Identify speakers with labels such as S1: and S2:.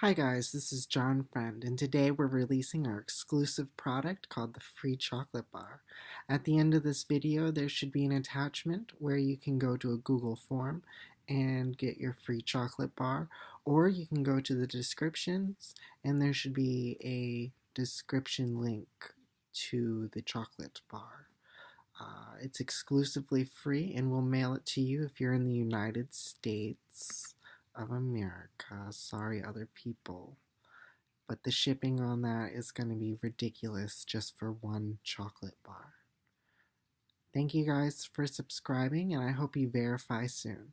S1: Hi guys, this is John Friend, and today we're releasing our exclusive product called the Free Chocolate Bar. At the end of this video, there should be an attachment where you can go to a Google form and get your free chocolate bar, or you can go to the descriptions and there should be a description link to the chocolate bar. Uh, it's exclusively free and we'll mail it to you if you're in the United States of America. Sorry, other people. But the shipping on that is going to be ridiculous just for one chocolate bar. Thank you guys for subscribing, and I hope you verify soon.